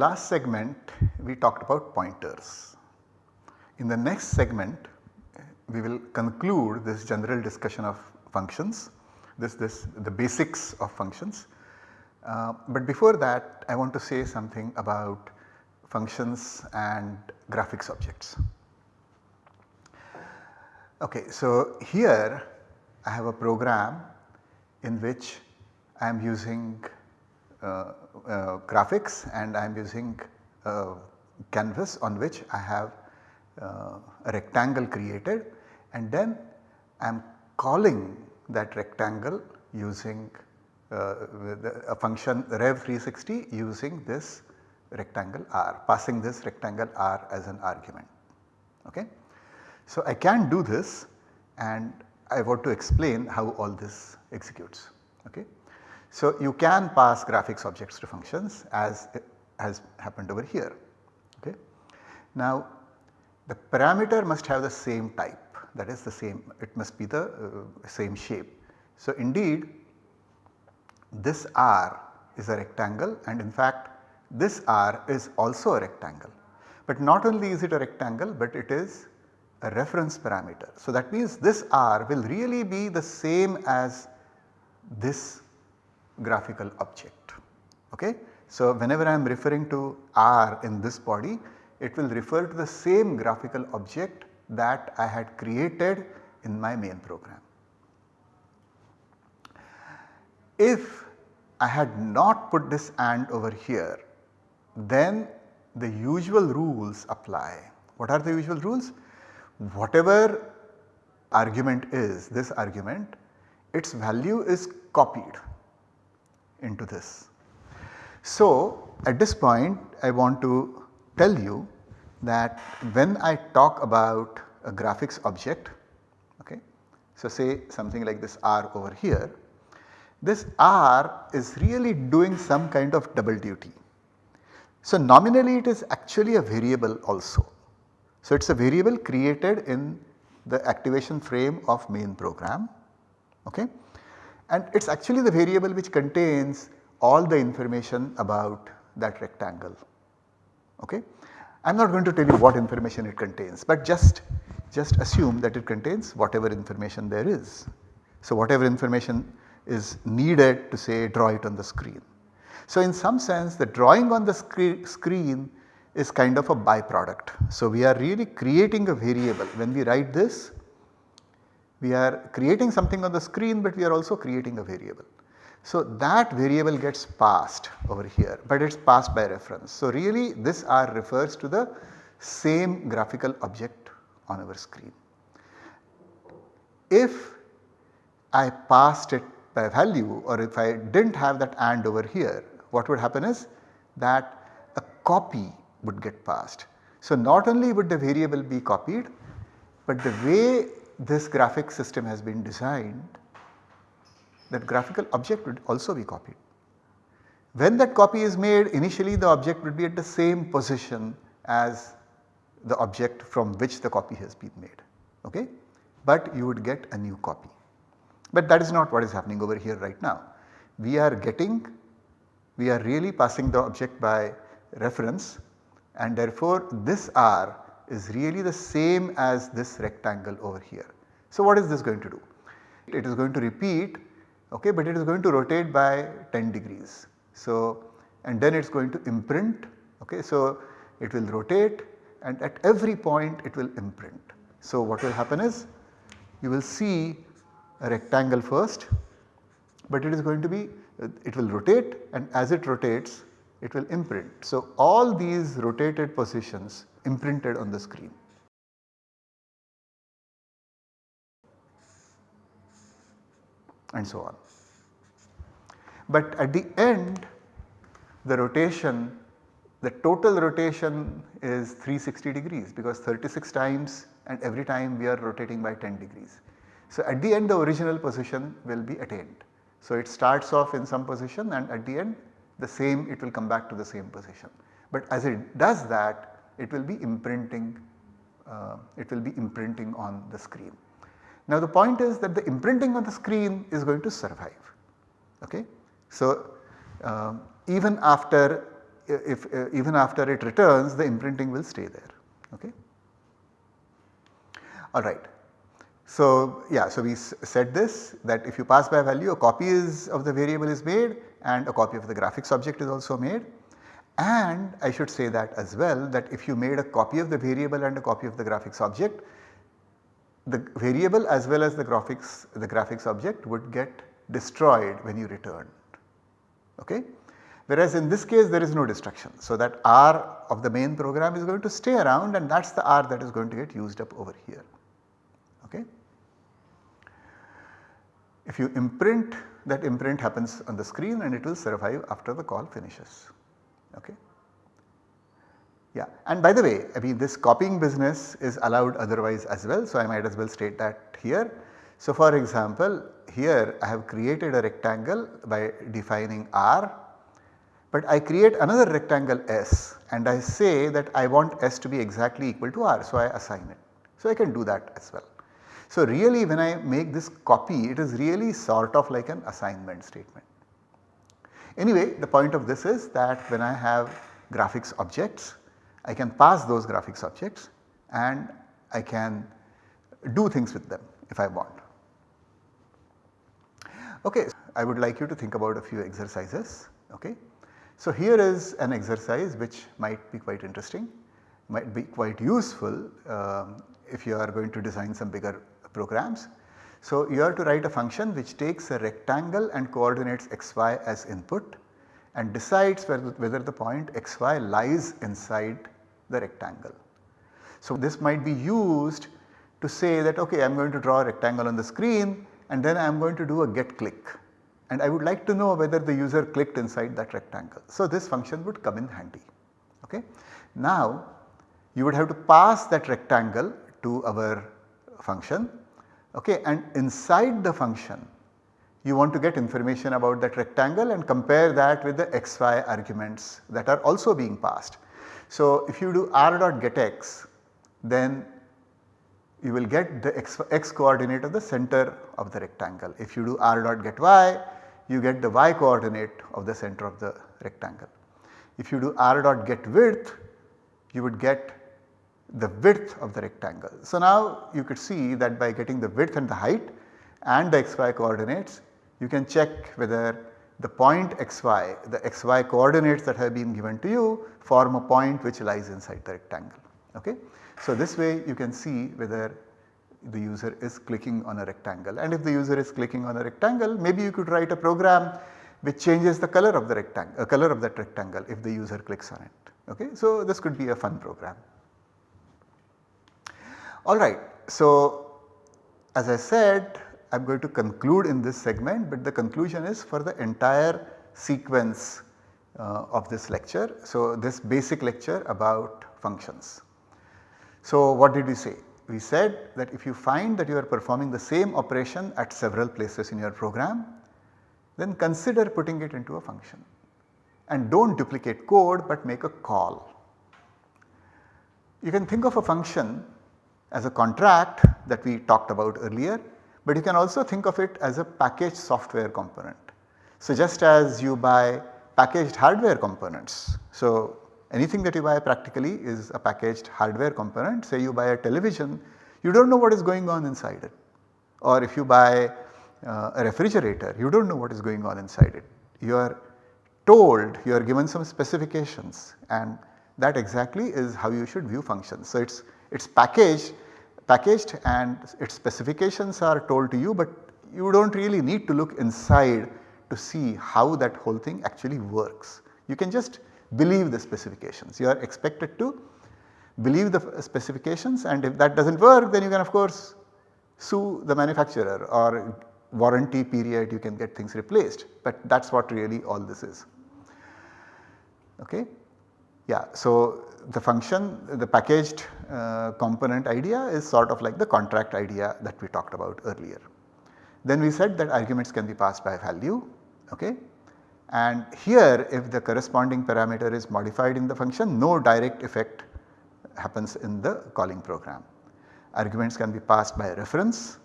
Last segment we talked about pointers. In the next segment we will conclude this general discussion of functions, this, this the basics of functions. Uh, but before that I want to say something about functions and graphics objects. Okay, so here I have a program in which I am using graphics and I am using uh, canvas on which I have uh, a rectangle created and then I am calling that rectangle using uh, a function rev360 using this rectangle r passing this rectangle r as an argument. Okay. So, I can do this and I want to explain how all this executes. Okay. So, you can pass graphics objects to functions as has happened over here. Okay. Now, the parameter must have the same type that is the same it must be the uh, same shape. So, indeed this R is a rectangle and in fact this R is also a rectangle. But not only is it a rectangle but it is a reference parameter. So, that means this R will really be the same as this graphical object. Okay? So, whenever I am referring to R in this body it will refer to the same graphical object that I had created in my main program. If I had not put this AND over here then the usual rules apply. What are the usual rules? whatever argument is this argument its value is copied into this. So at this point I want to tell you that when I talk about a graphics object okay. So say something like this R over here this R is really doing some kind of double duty. So nominally it is actually a variable also so, it is a variable created in the activation frame of main program okay and it is actually the variable which contains all the information about that rectangle okay. I am not going to tell you what information it contains but just just assume that it contains whatever information there is. So, whatever information is needed to say draw it on the screen. So, in some sense the drawing on the screen is kind of a byproduct. So, we are really creating a variable when we write this we are creating something on the screen but we are also creating a variable. So, that variable gets passed over here but it is passed by reference. So, really this R refers to the same graphical object on our screen. If I passed it by value or if I did not have that AND over here what would happen is that a copy would get passed. So, not only would the variable be copied, but the way this graphic system has been designed that graphical object would also be copied. When that copy is made initially the object would be at the same position as the object from which the copy has been made okay, but you would get a new copy. But that is not what is happening over here right now. We are getting, we are really passing the object by reference and therefore this R is really the same as this rectangle over here. So what is this going to do? It is going to repeat okay but it is going to rotate by 10 degrees. So and then it is going to imprint okay so it will rotate and at every point it will imprint. So what will happen is you will see a rectangle first but it is going to be it will rotate and as it rotates it will imprint. So, all these rotated positions imprinted on the screen. and so on. But at the end the rotation the total rotation is 360 degrees because 36 times and every time we are rotating by 10 degrees. So, at the end the original position will be attained. So, it starts off in some position and at the end the same it will come back to the same position. But as it does that it will be imprinting uh, it will be imprinting on the screen. Now the point is that the imprinting on the screen is going to survive. Okay? So uh, even after if uh, even after it returns the imprinting will stay there. Okay. Alright. So yeah, so we said this that if you pass by value a copy is of the variable is made and a copy of the graphics object is also made and I should say that as well that if you made a copy of the variable and a copy of the graphics object the variable as well as the graphics the graphics object would get destroyed when you returned. Okay? Whereas in this case there is no destruction. So that R of the main program is going to stay around and that is the R that is going to get used up over here. Okay? If you imprint that imprint happens on the screen and it will survive after the call finishes. Okay? Yeah and by the way I mean this copying business is allowed otherwise as well. So I might as well state that here. So for example here I have created a rectangle by defining R but I create another rectangle S and I say that I want S to be exactly equal to R so I assign it. So I can do that as well. So really when I make this copy it is really sort of like an assignment statement. Anyway the point of this is that when I have graphics objects I can pass those graphics objects and I can do things with them if I want. Okay, I would like you to think about a few exercises. Okay. So here is an exercise which might be quite interesting, might be quite useful um, if you are going to design some bigger programs. So you have to write a function which takes a rectangle and coordinates xy as input and decides whether, whether the point xy lies inside the rectangle. So this might be used to say that okay I am going to draw a rectangle on the screen and then I am going to do a get click and I would like to know whether the user clicked inside that rectangle. So this function would come in handy. Okay. Now you would have to pass that rectangle to our function okay, and inside the function you want to get information about that rectangle and compare that with the xy arguments that are also being passed. So if you do r dot get x then you will get the x, x coordinate of the center of the rectangle. If you do r dot get y, you get the y coordinate of the center of the rectangle. If you do r dot get width, you would get the width of the rectangle. So now you could see that by getting the width and the height and the xy coordinates, you can check whether the point xy, the xy coordinates that have been given to you form a point which lies inside the rectangle. Okay? So this way you can see whether the user is clicking on a rectangle and if the user is clicking on a rectangle maybe you could write a program which changes the color of the rectangle, uh, color of that rectangle if the user clicks on it. Okay? So this could be a fun program. Alright, so as I said I am going to conclude in this segment but the conclusion is for the entire sequence uh, of this lecture. So this basic lecture about functions. So what did we say? We said that if you find that you are performing the same operation at several places in your program, then consider putting it into a function and do not duplicate code but make a call. You can think of a function as a contract that we talked about earlier, but you can also think of it as a packaged software component. So just as you buy packaged hardware components. So Anything that you buy practically is a packaged hardware component. Say you buy a television, you do not know what is going on inside it. Or if you buy uh, a refrigerator, you do not know what is going on inside it. You are told, you are given some specifications and that exactly is how you should view functions. So it is it's packaged, packaged and its specifications are told to you but you do not really need to look inside to see how that whole thing actually works. You can just believe the specifications. You are expected to believe the specifications and if that does not work then you can of course sue the manufacturer or warranty period you can get things replaced but that is what really all this is. Okay. Yeah, so the function the packaged uh, component idea is sort of like the contract idea that we talked about earlier. Then we said that arguments can be passed by value okay and here if the corresponding parameter is modified in the function no direct effect happens in the calling program. Arguments can be passed by reference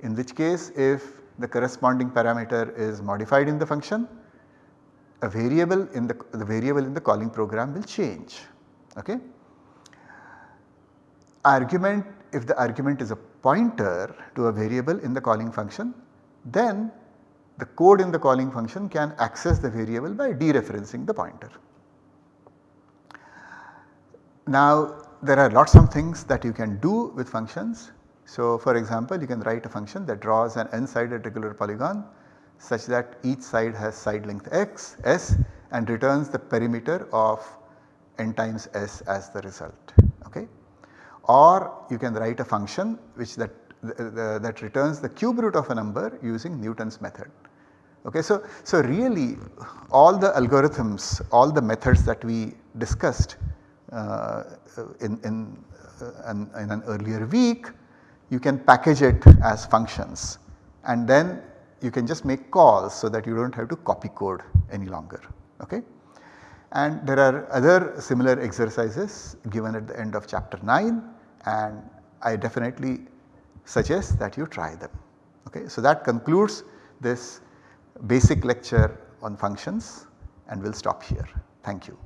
in which case if the corresponding parameter is modified in the function a variable in the, the variable in the calling program will change. Okay. Argument if the argument is a pointer to a variable in the calling function then the code in the calling function can access the variable by dereferencing the pointer. Now there are lots of things that you can do with functions. So for example you can write a function that draws an n-sided regular polygon such that each side has side length x s and returns the perimeter of n times s as the result. Or you can write a function which that that returns the cube root of a number using Newton's method. Okay, so, so really all the algorithms, all the methods that we discussed uh, in, in, uh, in, in an earlier week, you can package it as functions and then you can just make calls so that you do not have to copy code any longer. Okay? And there are other similar exercises given at the end of chapter 9 and I definitely suggest that you try them. Okay? So that concludes this basic lecture on functions and we will stop here. Thank you.